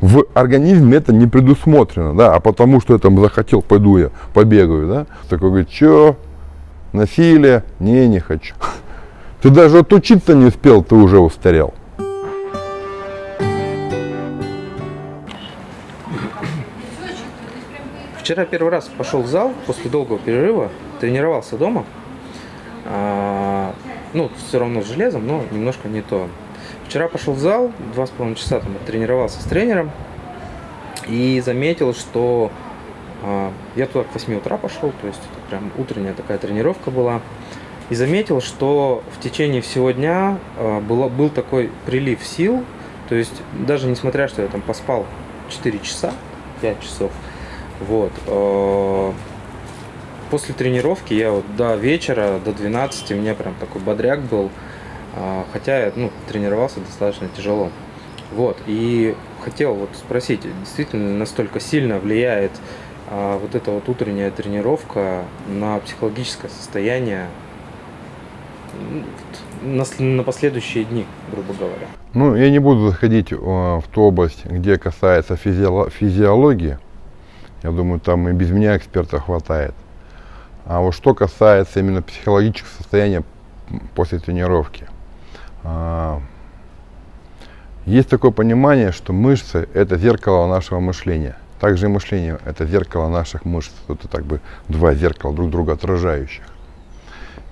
в организме это не предусмотрено, да, а потому что я там захотел, пойду я побегаю, да. Такой говорит, что, насилие? Не, не хочу. Ты даже отучиться не успел, ты уже устарел. Вчера первый раз пошел в зал после долгого перерыва, тренировался дома. А, ну, все равно с железом, но немножко не то. Вчера пошел в зал, два с половиной часа там тренировался с тренером и заметил, что а, я туда к 8 утра пошел, то есть это прям утренняя такая тренировка была. И заметил, что в течение всего дня а, было, был такой прилив сил, то есть даже несмотря, что я там поспал 4 часа, 5 часов, вот, а, после тренировки я вот до вечера, до 12, у меня прям такой бодряк был, хотя я ну, тренировался достаточно тяжело. Вот, и хотел вот спросить, действительно настолько сильно влияет а, вот эта вот утренняя тренировка на психологическое состояние на, на последующие дни, грубо говоря? Ну, я не буду заходить в ту область, где касается физиоло физиологии. Я думаю, там и без меня эксперта хватает. А вот что касается именно психологического состояния после тренировки – а, есть такое понимание, что мышцы – это зеркало нашего мышления. Также и мышление – это зеркало наших мышц. Это так бы два зеркала друг друга отражающих.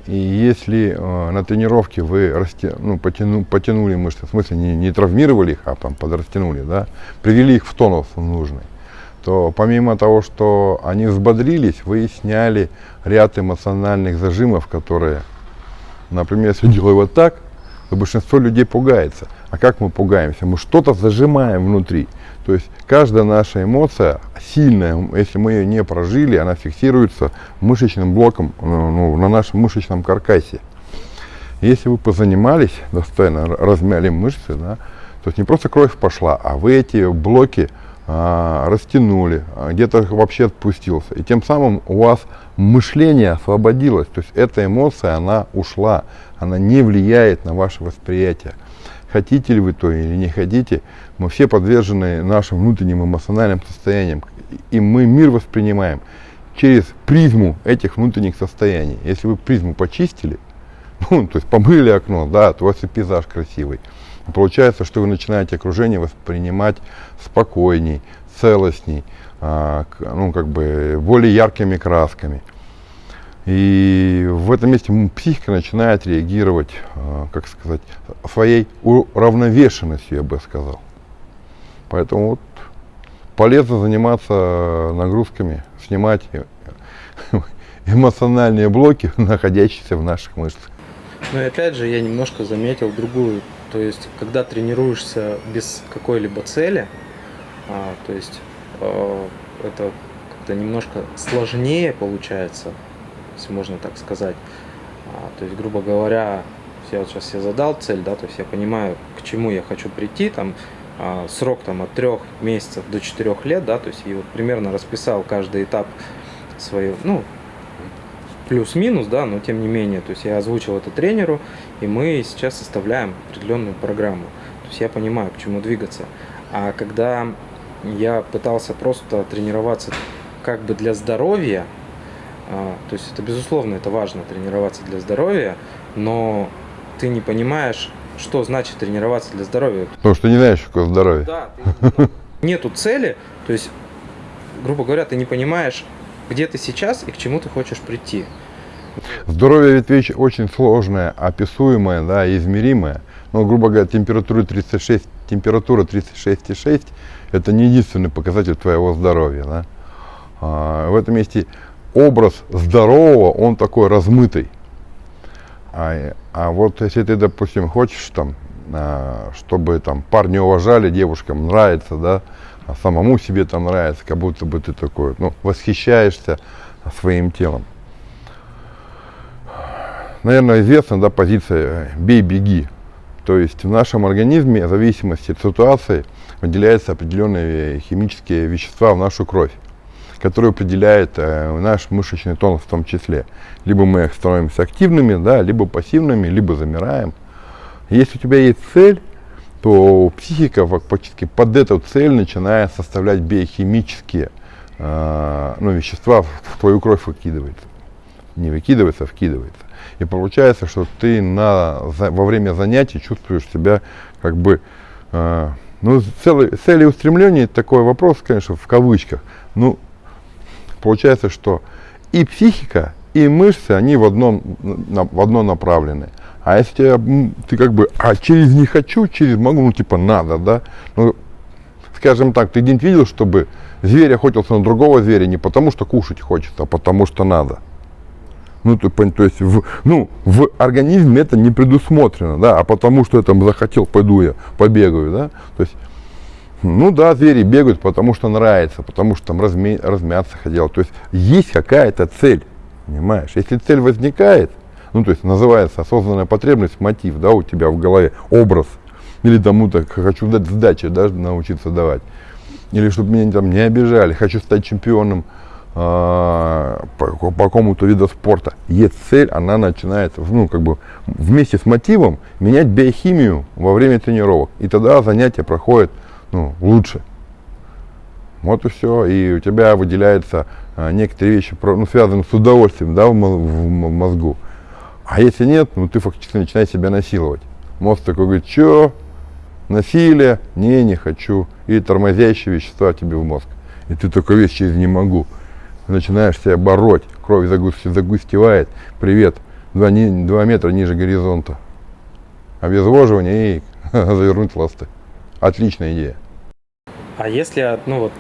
И если э, на тренировке вы расте, ну, потяну, потянули мышцы, в смысле не, не травмировали их, а там подрастянули, да, привели их в тонус нужный, то помимо того, что они взбодрились, вы сняли ряд эмоциональных зажимов, которые, например, если делаю вот так, то большинство людей пугается. А как мы пугаемся? Мы что-то зажимаем внутри. То есть каждая наша эмоция сильная, если мы ее не прожили, она фиксируется мышечным блоком ну, ну на нашем мышечном каркасе. Если вы позанимались, достойно размяли мышцы, да, то есть не просто кровь пошла, а вы эти блоки растянули, а где-то вообще отпустился. И тем самым у вас мышление освободилось. То есть эта эмоция, она ушла она не влияет на ваше восприятие. Хотите ли вы то или не хотите, мы все подвержены нашим внутренним эмоциональным состояниям. И мы мир воспринимаем через призму этих внутренних состояний. Если вы призму почистили, ну, то есть помыли окно, да, то у вас и пейзаж красивый. Получается, что вы начинаете окружение воспринимать спокойней, целостней, а, ну, как бы более яркими красками. И в этом месте психика начинает реагировать, а, как сказать, своей уравновешенностью, я бы сказал. Поэтому вот полезно заниматься нагрузками, снимать эмоциональные блоки, находящиеся в наших мышцах. Ну и опять же, я немножко заметил другую. То есть, когда тренируешься без какой-либо цели, а, то есть а, это как-то немножко сложнее получается, если можно так сказать. А, то есть, грубо говоря, я вот сейчас себе задал цель, да, то есть я понимаю, к чему я хочу прийти, там, срок там от трех месяцев до четырех лет, да, то есть и вот примерно расписал каждый этап свою, ну, плюс-минус, да, но тем не менее, то есть я озвучил это тренеру, и мы сейчас составляем определенную программу. То есть я понимаю, к чему двигаться. А когда я пытался просто тренироваться как бы для здоровья, а, то есть это безусловно, это важно тренироваться для здоровья, но ты не понимаешь, что значит тренироваться для здоровья. Потому что не знаешь, какое здоровье. Да, нету цели, то есть, грубо говоря, ты не понимаешь, где ты сейчас и к чему ты хочешь прийти. Здоровье ведь вещь очень сложная, описуемая, да, измеримая. Но, грубо говоря, температура 36, температура 36,6 это не единственный показатель твоего здоровья. Да? А, в этом месте образ здорового, он такой размытый. А, а вот если ты, допустим, хочешь там, а, чтобы там парни уважали, девушкам нравится, да, а самому себе там нравится, как будто бы ты такой, ну, восхищаешься своим телом. Наверное, известна, да, позиция «бей-беги». То есть в нашем организме, в зависимости от ситуации, выделяются определенные химические вещества в нашу кровь который определяет э, наш мышечный тонус в том числе. Либо мы становимся активными, да, либо пассивными, либо замираем. Если у тебя есть цель, то психика фактически под эту цель начинает составлять биохимические э, ну, вещества в твою кровь выкидывается. Не выкидывается, а вкидывается. И получается, что ты на, за, во время занятий чувствуешь себя как бы, э, ну, цели устремления, такой вопрос, конечно, в кавычках. Ну, получается, что и психика, и мышцы, они в, одном, на, в одно направлены. А если тебя, ты как бы, а через не хочу, через могу, ну типа надо, да? Ну, скажем так, ты где-нибудь видел, чтобы зверь охотился на другого зверя не потому, что кушать хочется, а потому, что надо. Ну, то, то есть, в, ну, в организме это не предусмотрено, да, а потому что я там захотел, пойду я, побегаю, да. То есть, ну да, звери бегают, потому что нравится, потому что там размя, размяться хотел. То есть, есть какая-то цель, понимаешь. Если цель возникает, ну, то есть, называется осознанная потребность, мотив, да, у тебя в голове, образ, или тому-то хочу дать сдачи, да, научиться давать, или чтобы меня там не обижали, хочу стать чемпионом, по, по какому-то виду спорта. Есть цель, она начинает, ну, как бы вместе с мотивом менять биохимию во время тренировок. И тогда занятия проходят ну, лучше. Вот и все. И у тебя выделяются а, некоторые вещи, ну, связанные с удовольствием да, в, мозгу. А если нет, ну ты фактически начинаешь себя насиловать. Мозг такой говорит, что? Насилие? Не, не хочу. И тормозящие вещества тебе в мозг. И ты такой весь через не могу начинаешь себя бороть, кровь загустевает, привет, два, не, два метра ниже горизонта. Обезвоживание и завернуть ласты. Отличная идея. А если, ну вот,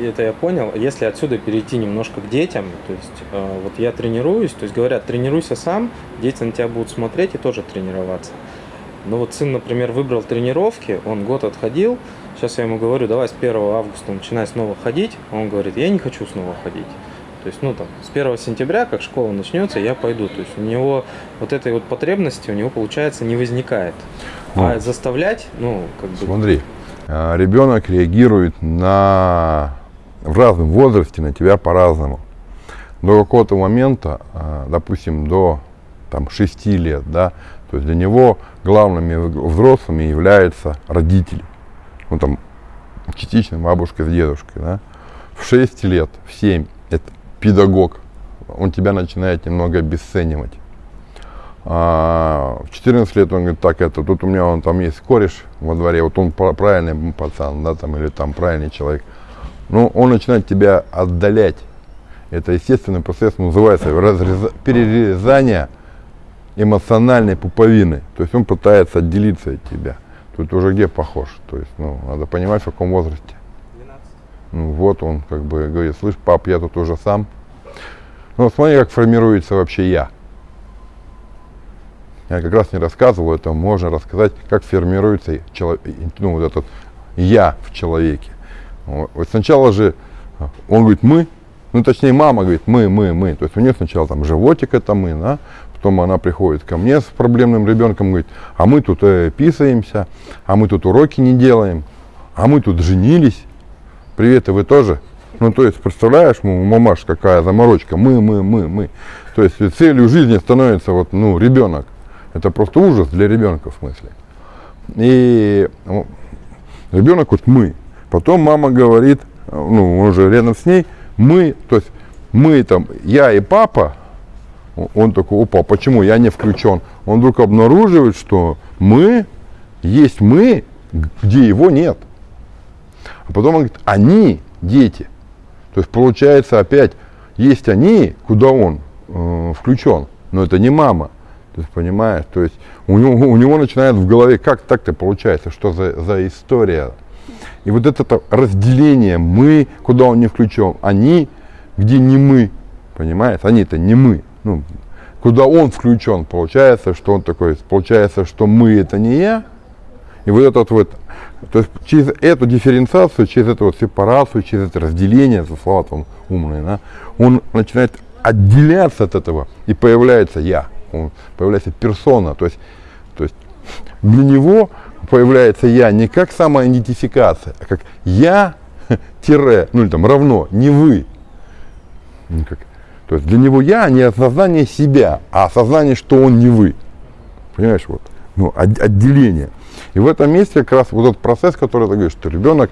это я понял, если отсюда перейти немножко к детям, то есть э, вот я тренируюсь, то есть говорят, тренируйся сам, дети на тебя будут смотреть и тоже тренироваться. Но вот сын, например, выбрал тренировки, он год отходил, Сейчас я ему говорю, давай с 1 августа начинай снова ходить. Он говорит, я не хочу снова ходить. То есть, ну там, с 1 сентября, как школа начнется, я пойду. То есть у него вот этой вот потребности у него, получается, не возникает. Ну, а заставлять, ну, как бы... Смотри, а, ребенок реагирует на в разном возрасте на тебя по-разному. До какого-то момента, а, допустим, до там, 6 лет, да, то есть для него главными взрослыми являются родители ну там частично бабушка с дедушкой, да, в 6 лет, в 7, это педагог, он тебя начинает немного обесценивать. А в 14 лет он говорит, так, это, тут у меня он там есть кореш во дворе, вот он правильный пацан, да, там, или там правильный человек. Ну, он начинает тебя отдалять. Это естественный процесс, называется разреза, перерезание эмоциональной пуповины. То есть он пытается отделиться от тебя. Тут уже где похож? То есть, ну, надо понимать, в каком возрасте. 12. Ну, вот он как бы говорит, слышь, пап, я тут уже сам. Ну, смотри, как формируется вообще я. Я как раз не рассказывал, это можно рассказать, как формируется человек, ну, вот этот я в человеке. Вот сначала же он говорит мы, ну точнее мама говорит мы, мы, мы. То есть у нее сначала там животик это мы, да, Потом она приходит ко мне с проблемным ребенком, говорит, а мы тут э, писаемся, а мы тут уроки не делаем, а мы тут женились. Привет, и вы тоже? Ну, то есть, представляешь, мамаш, какая заморочка, мы, мы, мы, мы. То есть, целью жизни становится вот, ну, ребенок. Это просто ужас для ребенка, в смысле. И ну, ребенок вот мы. Потом мама говорит, ну, уже рядом с ней, мы, то есть, мы там, я и папа, он такой, опа, почему я не включен? Он вдруг обнаруживает, что мы, есть мы, где его нет. А потом он говорит, они, дети. То есть получается опять, есть они, куда он э, включен, но это не мама. То есть, понимаешь, то есть у него, у него начинает в голове, как так-то получается, что за, за история. И вот это разделение, мы, куда он не включен, они, где не мы, понимаешь, они это не мы ну, куда он включен, получается, что он такой, получается, что мы это не я, и вот этот вот, то есть через эту дифференциацию, через эту вот сепарацию, через это разделение, за слова там умные, да, он начинает отделяться от этого, и появляется я, он, появляется персона, то есть, то есть для него появляется я не как самоидентификация, а как я тире, ну или там равно, не вы. Как, то есть для него я не осознание себя, а осознание, что он не вы. Понимаешь, вот, ну, отделение. И в этом месте как раз вот этот процесс, который ты говоришь, что ребенок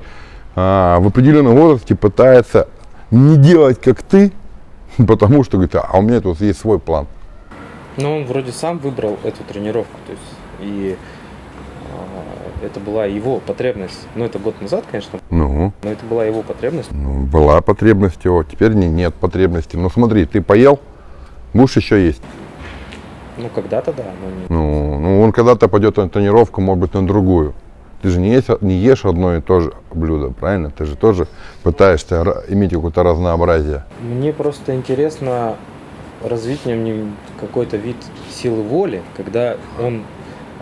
а, в определенном возрасте пытается не делать как ты, потому что говорит, а у меня тут есть свой план. Но он вроде сам выбрал эту тренировку, то есть и а, это была его потребность. Ну, это год назад, конечно, Ну, но это была его потребность. ну, была потребность его, теперь не, нет потребности. Ну смотри, ты поел, будешь еще есть. Ну, когда-то да, но не. Ну, ну он когда-то пойдет на тренировку, может быть, на другую. Ты же не, есть, не ешь одно и то же блюдо, правильно? Ты же тоже пытаешься иметь какое-то разнообразие. Мне просто интересно развить в нем не- какой-то вид силы воли, когда он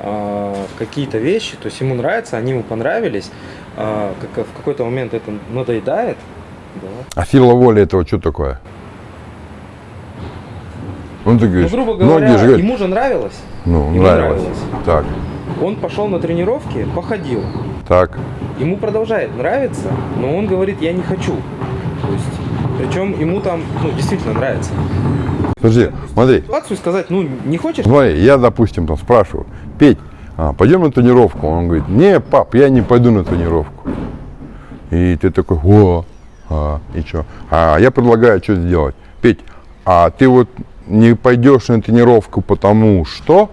а, какие-то вещи, то есть ему нравится, они ему понравились, а, как- в какой-то момент это надоедает, да. А сила воли этого что такое? Ну, ты Ну, говоришь, грубо говоря, же говорят, ему же нравилось, ну, ему нравилось. нравилось. Так, он пошел на тренировки, походил, так. ему продолжает нравиться, но он говорит, я не хочу. То есть, причем ему там, ну, действительно нравится. Подожди, смотри, Ситуацию сказать, ну, не хочешь, смотри, я, допустим, там спрашиваю, Петь, а, пойдем на тренировку? Он говорит, не, пап, я не пойду на тренировку. И ты такой, о, а, и что? А я предлагаю что сделать. Петь, а ты вот не пойдешь на тренировку потому что?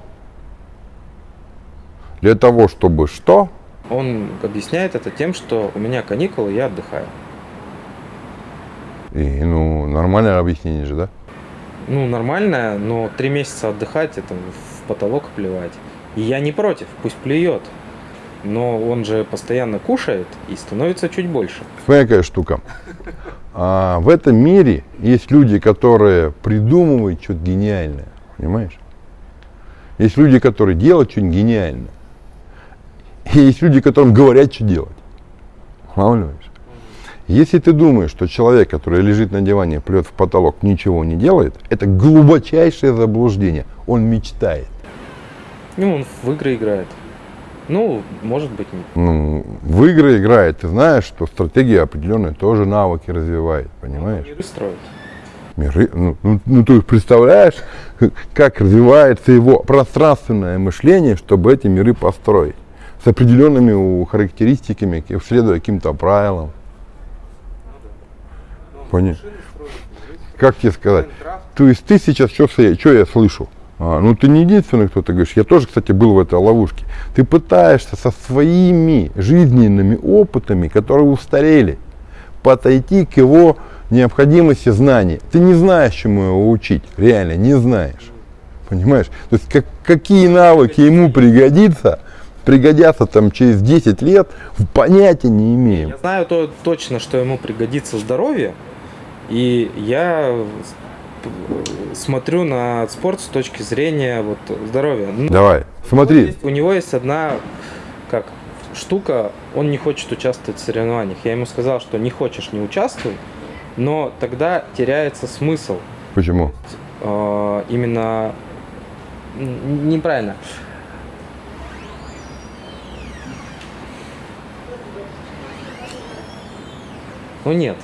Для того, чтобы что? Он объясняет это тем, что у меня каникулы, я отдыхаю. И, ну, нормальное объяснение же, да? Ну, нормально, но три месяца отдыхать, это в потолок плевать. И я не против, пусть плюет. Но он же постоянно кушает и становится чуть больше. Какая штука. А, в этом мире есть люди, которые придумывают что-то гениальное. Понимаешь? Есть люди, которые делают что-нибудь гениальное. И есть люди, которым говорят, что делать. Улавливаешь? Если ты думаешь, что человек, который лежит на диване, плет в потолок, ничего не делает, это глубочайшее заблуждение. Он мечтает. Ну, он в игры играет. Ну, может быть, не. Ну, в игры играет, ты знаешь, что стратегия определенные тоже навыки развивает, понимаешь? Миры строит. Миры, ну, ну, ну, ты представляешь, как развивается его пространственное мышление, чтобы эти миры построить. С определенными характеристиками, следуя каким-то правилам. Понял? Как тебе сказать? То есть ты сейчас, что, что я слышу? А, ну ты не единственный, кто ты говоришь. Я тоже, кстати, был в этой ловушке. Ты пытаешься со своими жизненными опытами, которые устарели, подойти к его необходимости знаний. Ты не знаешь, чему его учить, реально не знаешь. Понимаешь? То есть как, какие навыки ему пригодятся, пригодятся там через 10 лет, понятия не имеем. Я знаю то, точно, что ему пригодится здоровье, и я с- смотрю на спорт с точки зрения вот, здоровья. Ну, Давай, У смотри. него есть- У него есть одна как штука, он не хочет участвовать в соревнованиях. Я ему сказал, что не хочешь, не участвуй, но тогда теряется смысл. Почему? Э, именно неправильно. Ну нет,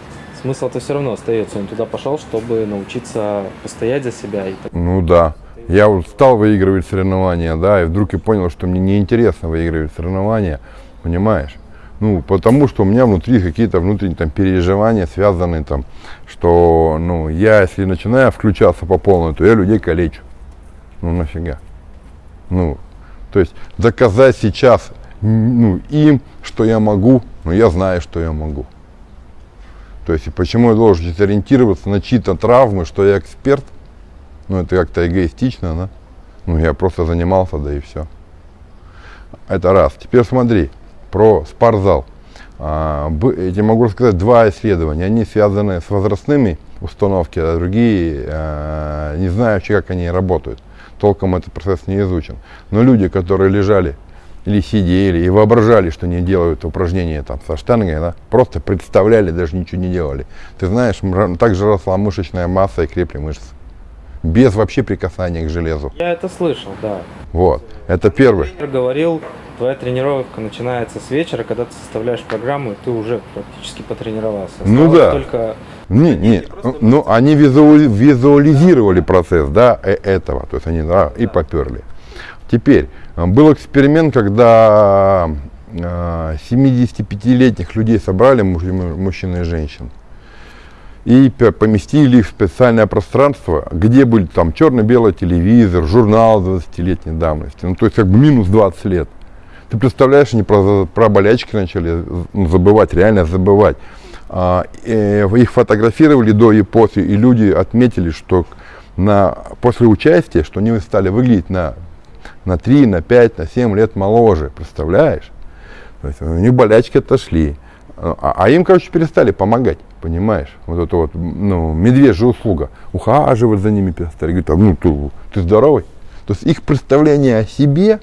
смысл-то все равно остается. Он туда пошел, чтобы научиться постоять за себя. И. Ну да. Я вот стал выигрывать соревнования, да, и вдруг и понял, что мне неинтересно выигрывать соревнования, понимаешь? Ну, потому что у меня внутри какие-то внутренние там переживания, связанные там, что, ну, я, если начинаю включаться по полной, то я людей калечу. Ну, нафига? Ну, то есть доказать сейчас, ну, им, что я могу, но я знаю, что я могу. То есть, почему я должен здесь ориентироваться на чьи-то травмы, что я эксперт, ну, это как-то эгоистично, да? Ну, я просто занимался, да и все. Это раз. Теперь смотри, про спортзал. А, я тебе могу рассказать два исследования. Они связаны с возрастными установки, а другие, а, не знаю вообще, как они работают. Толком этот процесс не изучен. Но люди, которые лежали или сидели и воображали, что они делают упражнения там со штангой, да, просто представляли, даже ничего не делали. Ты знаешь, также росла мышечная масса и крепли мышцы. Без вообще прикасания к железу. Я это слышал, да. Вот. Это первый. Тренер говорил, твоя тренировка начинается с вечера, когда ты составляешь программу, и ты уже практически потренировался. Ну Осталось да. Только Не, не, ну они визуали- визуализировали процесс, да, э- этого, то есть они, да, и поперли. Теперь, Был эксперимент, когда 75-летних людей собрали, мужчин и женщин, и поместили их в специальное пространство, где были там черно-белый телевизор, журнал 20-летней давности, ну то есть как бы минус 20 лет. Ты представляешь, они про, про болячки начали забывать, реально забывать. А, э, их фотографировали до и после, и люди отметили, что на, после участия, что они стали выглядеть на, на 3, на 5, на 7 лет моложе, представляешь? То есть у них болячки отошли. А, а им, короче, перестали помогать, понимаешь? Вот это вот, ну, медвежья услуга. Ухаживать за ними перестали. Говорят, а, ну, ты, ты здоровый? То есть их представление о себе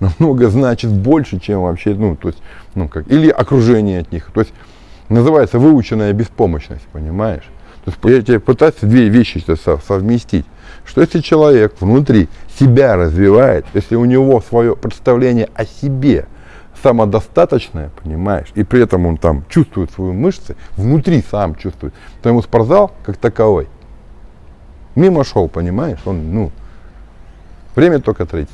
намного значит больше, чем вообще, ну, то есть, ну, как, или окружение от них. То есть, называется выученная беспомощность, понимаешь? То есть, я тебе пытаюсь две вещи совместить. Что если человек внутри себя развивает, если у него свое представление о себе самодостаточное, понимаешь, и при этом он там чувствует свои мышцы, внутри сам чувствует, то ему спортзал как таковой мимо шел, понимаешь, он, ну, время только тратить.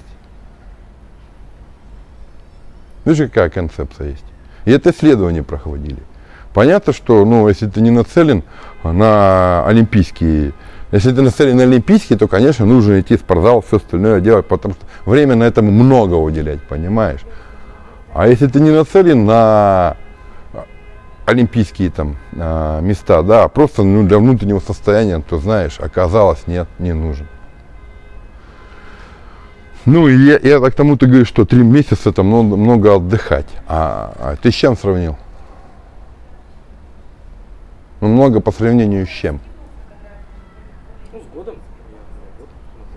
Видишь, какая концепция есть. И это исследование проходили. Понятно, что, ну, если ты не нацелен на олимпийские, если ты нацелен на олимпийские, то, конечно, нужно идти в спортзал, все остальное делать, потому что время на этом много уделять, понимаешь? А если ты не нацелен на олимпийские там а, места, да, просто ну, для внутреннего состояния, то знаешь, оказалось, нет, не нужен. Ну, и я, я к тому ты говоришь, что три месяца это много, много отдыхать. А, а ты с чем сравнил? Ну, много по сравнению с чем? Ну, с годом.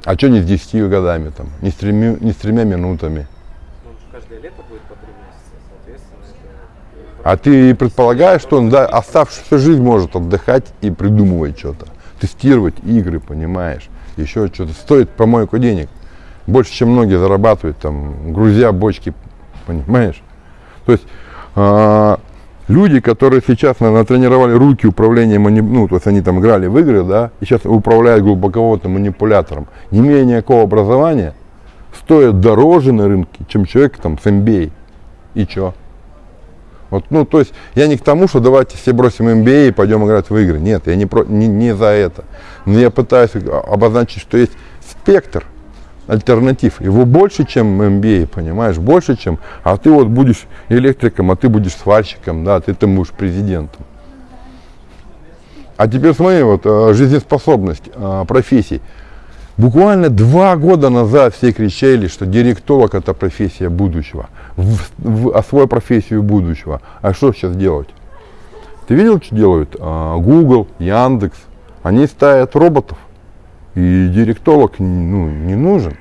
А что не с 10 годами там? Не с, тремя, не с тремя минутами? А ты предполагаешь, что он да, оставшуюся жизнь может отдыхать и придумывать что-то, тестировать игры, понимаешь, еще что-то. Стоит помойку денег. Больше, чем многие зарабатывают, там, грузя бочки, понимаешь? То есть э, люди, которые сейчас наверное, тренировали руки управления, ну, то есть они там играли в игры, да, и сейчас управляют глубоководным манипулятором, не имея никакого образования, стоят дороже на рынке, чем человек там с MBA. И что? Вот, ну, то есть я не к тому, что давайте все бросим MBA и пойдем играть в игры. Нет, я не, про, не, не за это. Но я пытаюсь обозначить, что есть спектр альтернатив. Его больше, чем MBA, понимаешь, больше, чем... А ты вот будешь электриком, а ты будешь сварщиком, да, ты там будешь президентом. А теперь смотри, вот э, жизнеспособность э, профессий. Буквально два года назад все кричали, что директолог это профессия будущего, в, в, освой профессию будущего. А что сейчас делать? Ты видел, что делают? А, Google, Яндекс, они ставят роботов, и директолог ну, не нужен,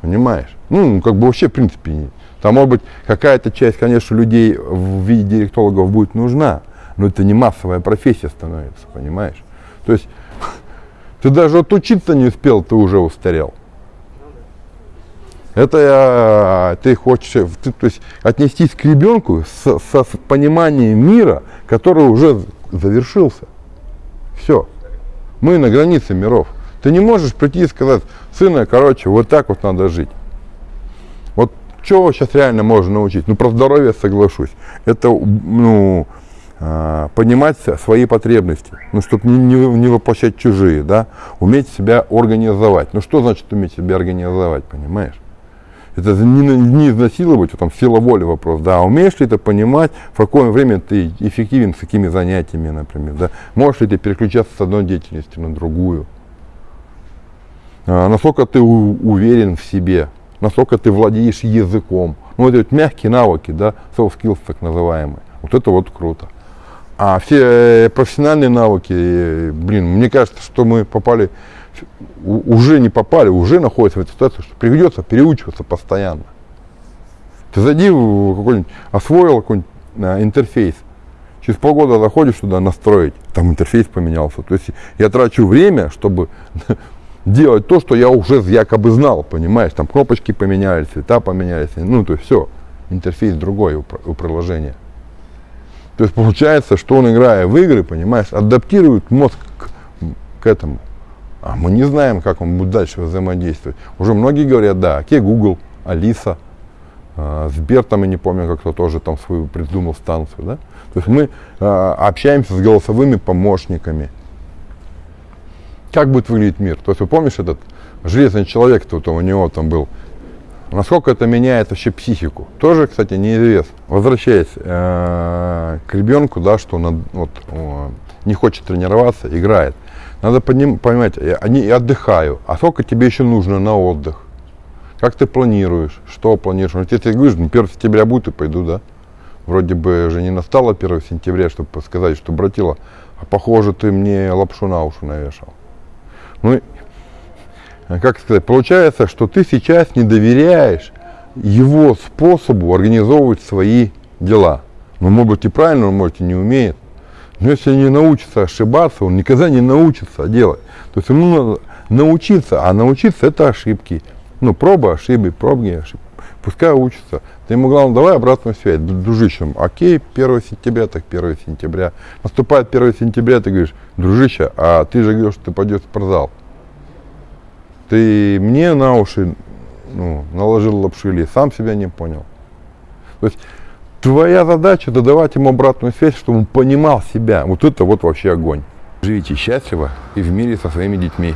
понимаешь? Ну, как бы вообще, в принципе, не. Там, может быть, какая-то часть, конечно, людей в виде директологов будет нужна, но это не массовая профессия становится, понимаешь? То есть ты даже отучиться не успел, ты уже устарел. Это ты хочешь ты, то есть, отнестись к ребенку с, со пониманием мира, который уже завершился. Все. Мы на границе миров. Ты не можешь прийти и сказать, сына, короче, вот так вот надо жить. Вот чего сейчас реально можно научить? Ну, про здоровье соглашусь. Это, ну, а, понимать свои потребности, ну, чтобы не, не, не воплощать чужие, да, уметь себя организовать. Ну, что значит уметь себя организовать, понимаешь? Это не, не изнасиловать, а там сила воли вопрос, да, а умеешь ли ты понимать, в какое время ты эффективен с какими занятиями, например, да, можешь ли ты переключаться с одной деятельности на другую, насколько ты уверен в себе, насколько ты владеешь языком, ну, это вот мягкие навыки, да, soft skills так называемые, вот это вот круто. А все профессиональные навыки, блин, мне кажется, что мы попали, уже не попали, уже находятся в этой ситуации, что придется переучиваться постоянно. Ты зайди в какой-нибудь, освоил какой-нибудь а, интерфейс, через полгода заходишь туда настроить, там интерфейс поменялся. То есть я трачу время, чтобы делать то, что я уже якобы знал, понимаешь, там кнопочки поменялись, цвета поменялись, ну то есть все, интерфейс другой у, приложения. То есть получается, что он, играя в игры, понимаешь, адаптирует мозг к, к этому. А мы не знаем, как он будет дальше взаимодействовать. Уже многие говорят, да, окей, Google, Алиса, а, Сбер там, я не помню, как кто тоже там свою придумал станцию, да? То есть мы а, общаемся с голосовыми помощниками. Как будет выглядеть мир? То есть вы помнишь этот железный человек, то у него там был, насколько это меняет вообще психику? Тоже, кстати, неизвестно. Возвращаясь э, к ребенку, да, что он вот, э, не хочет тренироваться, играет. Надо подним, понимать, я, я отдыхаю, а сколько тебе еще нужно на отдых? Как ты планируешь? Что планируешь? Вот если говоришь, ну, 1 сентября будет и пойду, да? Вроде бы же не настало 1 сентября, чтобы сказать, что, братила, а похоже, ты мне лапшу на уши навешал. Ну, как сказать, получается, что ты сейчас не доверяешь его способу организовывать свои дела. Ну, может быть, и правильно, он, может, и не умеет. Но если не научится ошибаться, он никогда не научится делать. То есть ему надо научиться, а научиться это ошибки. Ну, проба, ошибки, пробки, ошибки. Пускай учится. Ты ему главное, давай обратную связь, дружище. Окей, 1 сентября, так 1 сентября. Наступает 1 сентября, ты говоришь, дружище, а ты же говоришь, что ты пойдешь в спортзал. Ты мне на уши ну, наложил лапши или сам себя не понял. То есть Твоя задача это давать ему обратную связь, чтобы он понимал себя. Вот это вот вообще огонь. Живите счастливо и в мире со своими детьми.